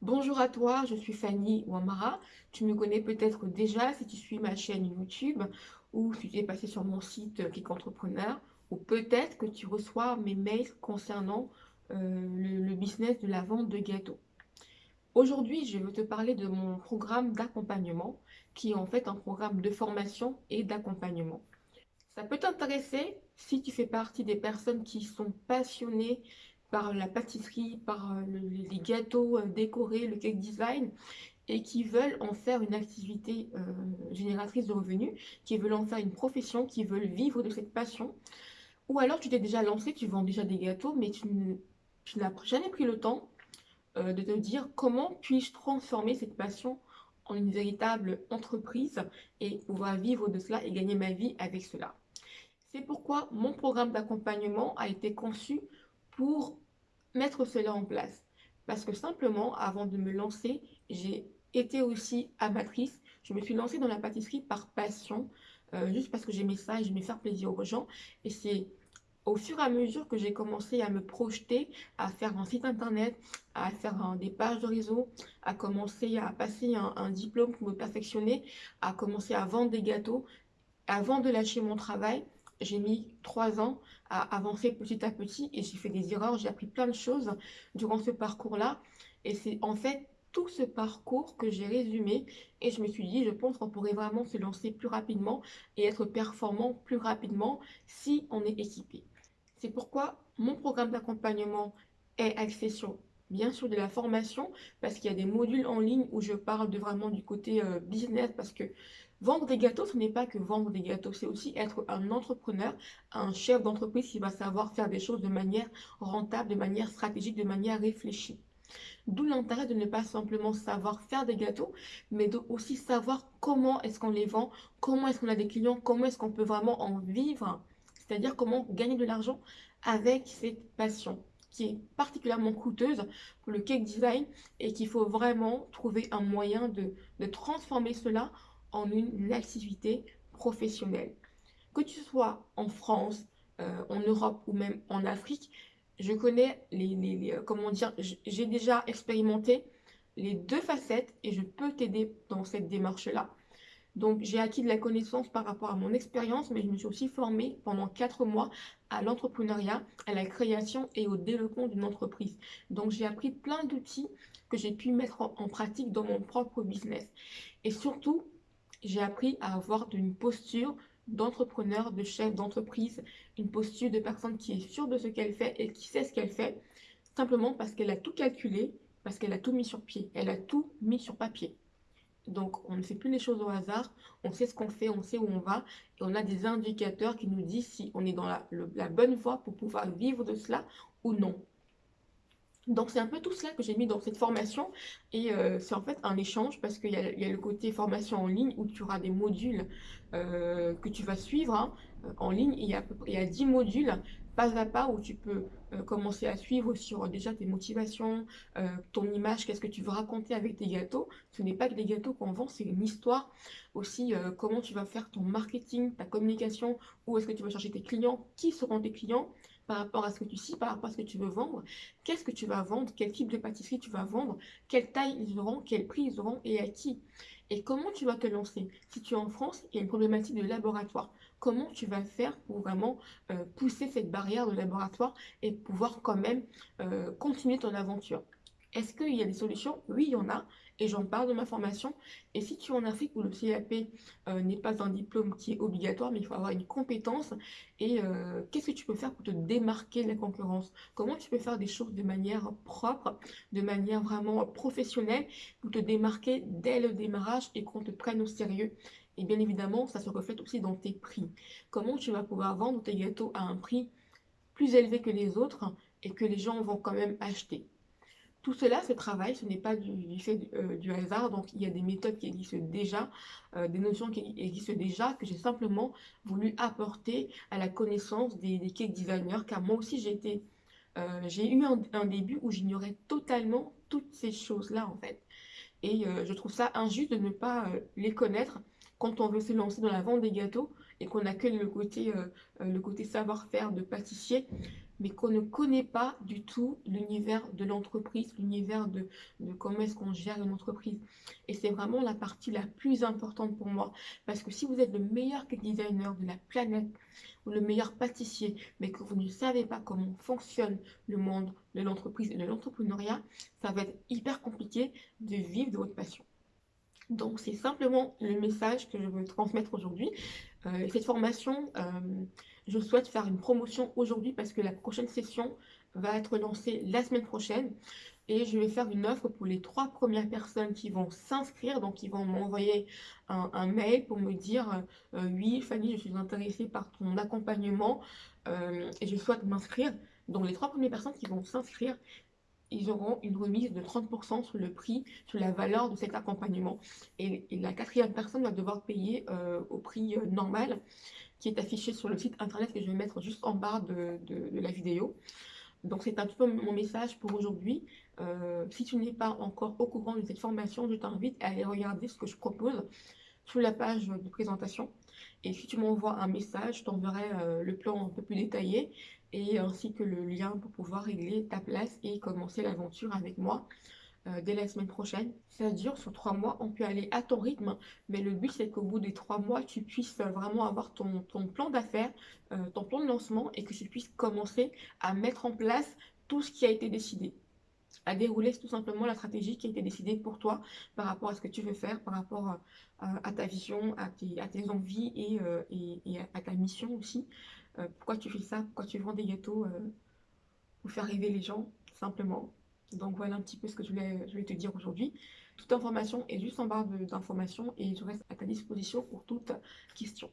Bonjour à toi, je suis Fanny Ouamara. Tu me connais peut-être déjà si tu suis ma chaîne YouTube ou si tu es passé sur mon site Click Entrepreneur ou peut-être que tu reçois mes mails concernant euh, le business de la vente de gâteaux. Aujourd'hui, je veux te parler de mon programme d'accompagnement qui est en fait un programme de formation et d'accompagnement. Ça peut t'intéresser si tu fais partie des personnes qui sont passionnées par la pâtisserie, par euh, les gâteaux euh, décorés, le cake design, et qui veulent en faire une activité euh, génératrice de revenus, qui veulent en faire une profession, qui veulent vivre de cette passion. Ou alors tu t'es déjà lancé, tu vends déjà des gâteaux, mais tu, n'as jamais pris le temps de te dire comment puis-je transformer cette passion en une véritable entreprise et pouvoir vivre de cela et gagner ma vie avec cela. C'est pourquoi mon programme d'accompagnement a été conçu pour mettre cela en place. Parce que simplement, avant de me lancer, j'ai été aussi amatrice. Je me suis lancée dans la pâtisserie par passion, euh, juste parce que j'aimais ça et j'aimais faire plaisir aux gens. Et c'est au fur et à mesure que j'ai commencé à me projeter, à faire un site internet, à faire des pages de réseau, à commencer à passer un, un, diplôme pour me perfectionner, à commencer à vendre des gâteaux, avant de lâcher mon travail, j'ai mis trois ans à avancer petit à petit et j'ai fait des erreurs, j'ai appris plein de choses durant ce parcours-là. Et c'est en fait tout ce parcours que j'ai résumé et je me suis dit, je pense qu'on pourrait vraiment se lancer plus rapidement et être performant plus rapidement si on est équipé. C'est pourquoi mon programme d'accompagnement est axé bien sûr de la formation parce qu'il y a des modules en ligne où je parle de vraiment du côté euh, business parce que Vendre des gâteaux, ce n'est pas que vendre des gâteaux, c'est aussi être un entrepreneur, un chef d'entreprise qui va savoir faire des choses de manière rentable, de manière stratégique, de manière réfléchie. D'où l'intérêt de ne pas simplement savoir faire des gâteaux, mais aussi savoir comment est-ce qu'on les vend, comment est-ce qu'on a des clients, comment est-ce qu'on peut vraiment en vivre, c'est-à-dire comment gagner de l'argent avec cette passion qui est particulièrement coûteuse pour le cake design et qu'il faut vraiment trouver un moyen de, transformer cela en une activité professionnelle. Que tu sois en France, euh, en Europe ou même en Afrique, je connais les, euh, comment dire, j'ai déjà expérimenté les deux facettes et je peux t'aider dans cette démarche-là. Donc, j'ai acquis de la connaissance par rapport à mon expérience, mais je me suis aussi formée pendant quatre mois à l'entrepreneuriat, à la création et au développement d'une entreprise. Donc, j'ai appris plein d'outils que j'ai pu mettre en pratique dans mon propre business. Et surtout, j'ai appris à avoir une posture d'entrepreneur, de chef d'entreprise, une posture de personne qui est sûre de ce qu'elle fait et qui sait ce qu'elle fait, simplement parce qu'elle a tout calculé, parce qu'elle a tout mis sur pied, elle a tout mis sur papier. Donc, on ne fait plus les choses au hasard, on sait ce qu'on fait, on sait où on va, et on a des indicateurs qui nous disent si on est dans la, bonne voie pour pouvoir vivre de cela ou non. Donc c'est un peu tout cela que j'ai mis dans cette formation et euh, c'est en fait un échange parce qu'il y, a le côté formation en ligne où tu auras des modules euh, que tu vas suivre hein, euh, en ligne. Il y, a, a 10 modules pas à pas où tu peux commencer à suivre sur déjà tes motivations, ton image, qu'est-ce que tu veux raconter avec tes gâteaux. Ce n'est pas que des gâteaux qu'on vend, c'est une histoire. Aussi, comment tu vas faire ton marketing, ta communication, où est-ce que tu vas chercher tes clients, qui seront tes clients, par rapport à ce que tu sais, par rapport à ce que tu veux vendre. Qu'est-ce que tu vas vendre Quel type de pâtisserie tu vas vendre Quelle taille ils auront Quel prix ils auront Et à qui Et comment tu vas te lancer? Si tu es en France, il y a une problématique de laboratoire. Comment tu vas faire pour vraiment euh, pousser cette barrière de laboratoire et pouvoir quand même euh, continuer ton aventure? Est-ce qu'il y a des solutions? Oui, il y en a et j'en parle de ma formation. Et si tu es en Afrique où le CAP euh, n'est pas un diplôme qui est obligatoire, mais il faut avoir une compétence, et euh, qu'est-ce que tu peux faire pour te démarquer de la concurrence? Comment tu peux faire des choses de manière propre, de manière vraiment professionnelle, pour te démarquer dès le démarrage et qu'on te prenne au sérieux? Et bien évidemment, ça se reflète aussi dans tes prix. Comment tu vas pouvoir vendre tes gâteaux à un prix plus élevé que les autres et que les gens vont quand même acheter? Tout cela, ce travail, ce n'est pas du, fait euh, du, hasard, donc il y a des méthodes qui existent déjà, euh, des notions qui existent déjà, que j'ai simplement voulu apporter à la connaissance des, cake designers, car moi aussi j'ai euh, j'ai eu un, début où j'ignorais totalement toutes ces choses-là en fait. Et je trouve ça injuste de ne pas les connaître quand on veut se lancer dans la vente des gâteaux et qu'on n'a que le côté savoir-faire de pâtissier mais qu'on ne connaît pas du tout l'univers de l'entreprise, l'univers de, comment est-ce qu'on gère une entreprise. Et c'est vraiment la partie la plus importante pour moi, parce que si vous êtes le meilleur designer de la planète, ou le meilleur pâtissier, mais que vous ne savez pas comment fonctionne le monde de l'entreprise et de l'entrepreneuriat, ça va être hyper compliqué de vivre de votre passion. Donc c'est simplement le message que je veux transmettre aujourd'hui. Euh, cette formation, euh, je souhaite faire une promotion aujourd'hui parce que la prochaine session va être lancée la semaine prochaine. Et je vais faire une offre pour les trois premières personnes qui vont s'inscrire. Donc, ils vont m'envoyer un, mail pour me dire euh, Oui, Fanny, je suis intéressée par ton accompagnement et je souhaite m'inscrire ». Donc, les trois premières personnes qui vont s'inscrire, ils auront une remise de 30% sur le prix, sur la valeur de cet accompagnement. Et, la quatrième personne va devoir payer euh, au prix euh, normal qui est affiché sur le site internet que je vais mettre juste en bas de, la vidéo. Donc c'est un petit peu mon message pour aujourd'hui. Euh, si tu n'es pas encore au courant de cette formation, je t'invite à aller regarder ce que je propose sur la page de présentation. Et si tu m'envoies un message, je t'enverrai le plan un peu plus détaillé et ainsi que le lien pour pouvoir régler ta place et commencer l'aventure avec moi euh, dès la semaine prochaine. Ça dure sur trois mois, on peut aller à ton rythme, mais le but c'est qu'au bout des trois mois, tu puisses vraiment avoir ton, ton plan d'affaires, euh, ton plan de lancement et que tu puisses commencer à mettre en place tout ce qui a été décidé à dérouler tout simplement la stratégie qui a été décidée pour toi par rapport à ce que tu veux faire, par rapport euh, à, ta vision, à tes, à tes envies et, et, à ta mission aussi. Euh, pourquoi tu fais ça? Pourquoi tu vends des gâteaux euh, pour faire rêver les gens, simplement? Donc voilà un petit peu ce que je voulais, te dire aujourd'hui. Toute information est juste en barre d'informations et je reste à ta disposition pour toute question.